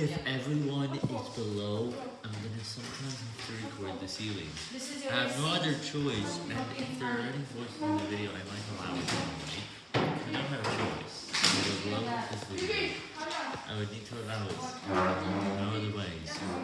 If everyone is below, I'm gonna sometimes have to record the ceiling. I have no other choice, and if there are any voices in the video, I might allow it anyway. I don't have a choice. I below this video. I would need to allow it.